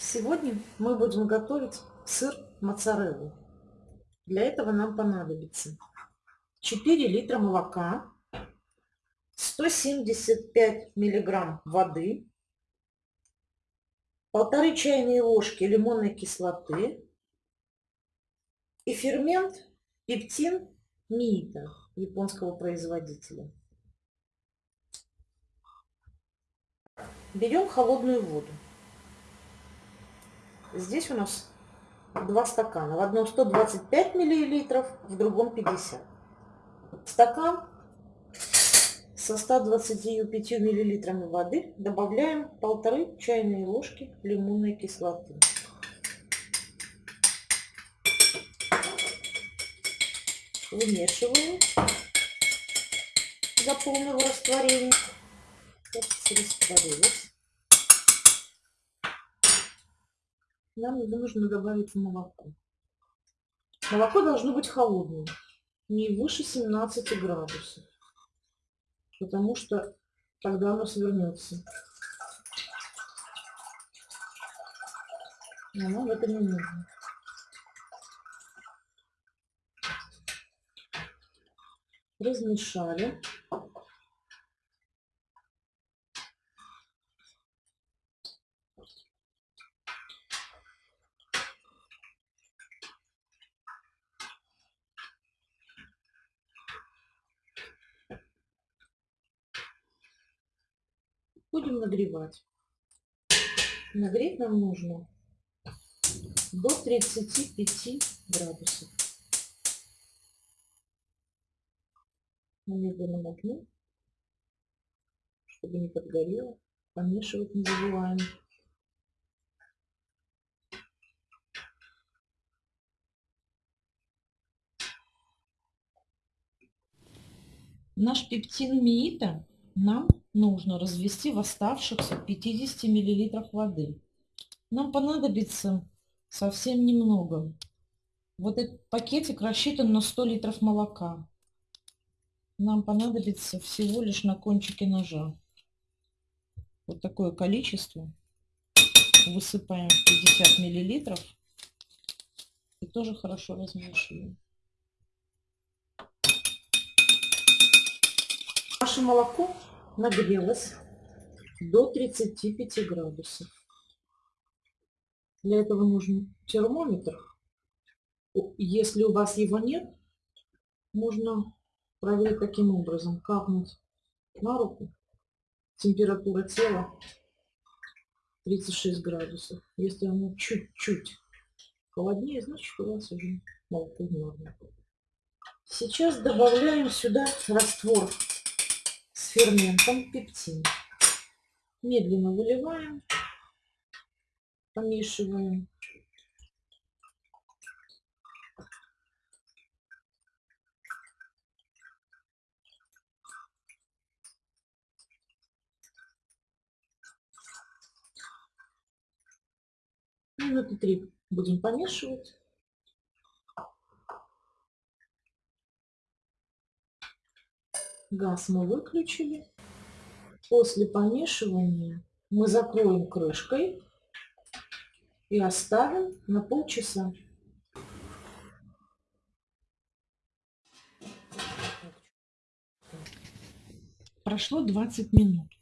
Сегодня мы будем готовить сыр моцареллу. Для этого нам понадобится 4 литра молока, 175 миллиграмм воды, полторы чайные ложки лимонной кислоты и фермент пептин миита японского производителя. Берем холодную воду. Здесь у нас два стакана. В одном 125 миллилитров, в другом 50. Стакан со 125 миллилитрами воды добавляем полторы чайные ложки лимонной кислоты. Вымешиваем до полного растворения. растворилось. Нам нужно добавить молоко. Молоко должно быть холодным, не выше 17 градусов, потому что тогда оно свернется. Но нам это не нужно. Размешали. Будем нагревать. Нагреть нам нужно до 35 градусов. На медленном огне, чтобы не подгорело. Помешивать не забываем. Наш пептин миита нам нужно развести в оставшихся 50 миллилитрах воды. Нам понадобится совсем немного. Вот этот пакетик рассчитан на 100 литров молока. Нам понадобится всего лишь на кончике ножа. Вот такое количество. Высыпаем в 50 миллилитров. И тоже хорошо размешиваем. Наше молоко нагрелась до 35 градусов. Для этого нужен термометр. Если у вас его нет, можно проверить таким образом. Капнуть на руку. Температура тела 36 градусов. Если оно чуть-чуть холоднее, значит у вас уже молоко норма. Сейчас добавляем сюда раствор с ферментом пептин. Медленно выливаем, помешиваем. Минуты три будем помешивать. Газ мы выключили. После помешивания мы закроем крышкой и оставим на полчаса. Прошло 20 минут.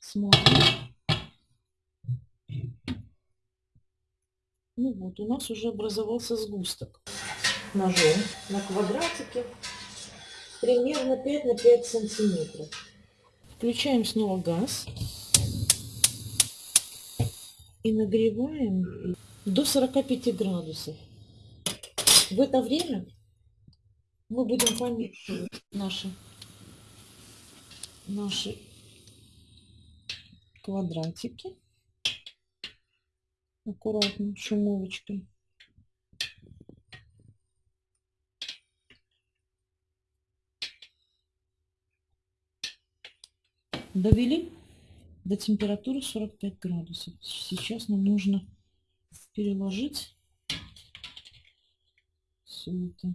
Смотрим. Ну вот, у нас уже образовался сгусток ножом на квадратике примерно 5 на 5 сантиметров. Включаем снова газ и нагреваем до 45 градусов. В это время мы будем помешивать наши, наши квадратики аккуратно шумовочкой. Довели до температуры 45 градусов. Сейчас нам нужно переложить все это.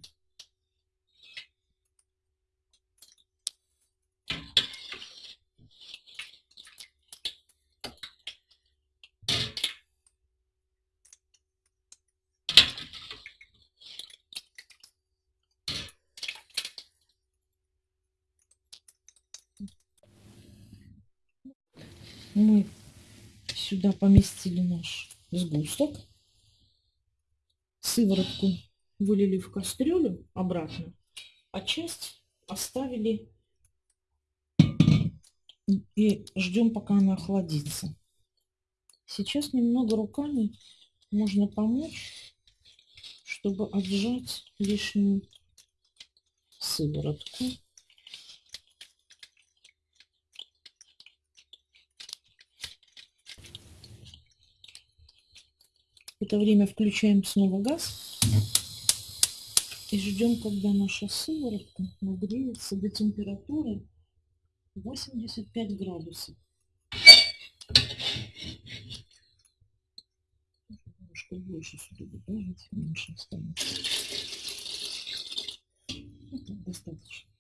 Мы сюда поместили наш сгусток. Сыворотку вылили в кастрюлю обратно, а часть оставили и ждем, пока она охладится. Сейчас немного руками можно помочь, чтобы отжать лишнюю сыворотку. Это время включаем снова газ и ждем, когда наша сыворотка нагреется до температуры 85 градусов. Немножко больше сюда добавить, меньше останется. Это достаточно.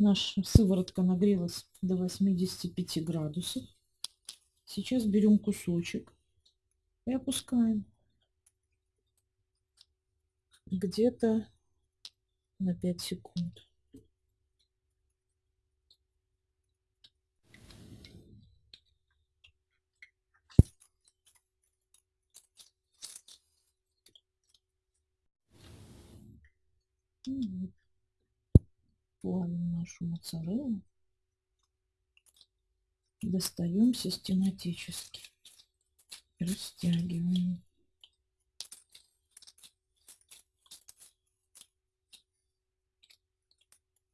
Наша сыворотка нагрелась до 85 градусов. Сейчас берем кусочек и опускаем где-то на 5 секунд. вот плавим нашу моцареллу, достаем систематически, растягиваем.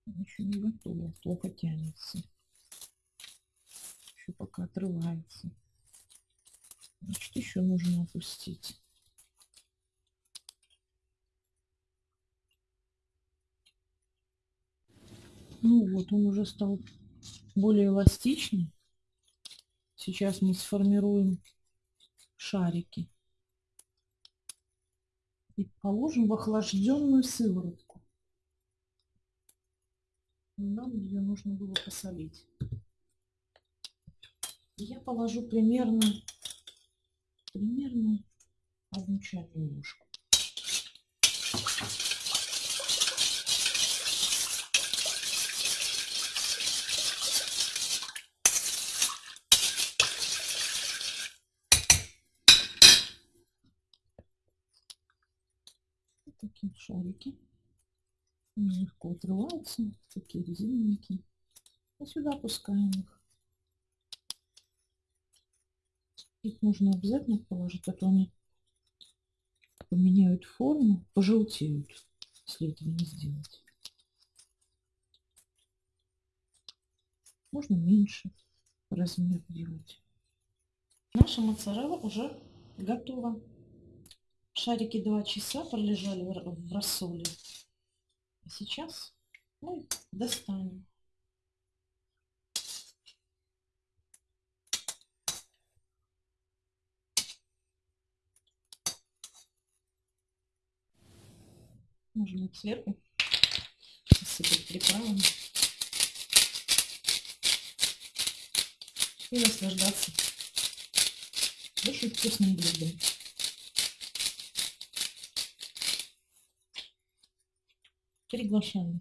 Еще не готово, плохо тянется. Еще пока отрывается. Значит, еще нужно опустить. Ну вот, он уже стал более эластичный. Сейчас мы сформируем шарики. И положим в охлажденную сыворотку. Нам ее нужно было посолить. Я положу примерно, примерно одну чайную ложку. Такие шарики. Они легко отрываются, такие резиненькие. И сюда опускаем их. Их нужно обязательно положить, а то они поменяют форму, пожелтеют, если этого не сделать. Можно меньше размер делать. Наша моцарелла уже готова. Шарики два часа пролежали в рассоле. А сейчас мы достанем. Можно сверху посыпать приправами и наслаждаться очень вкусным блюдом. Приглашаем.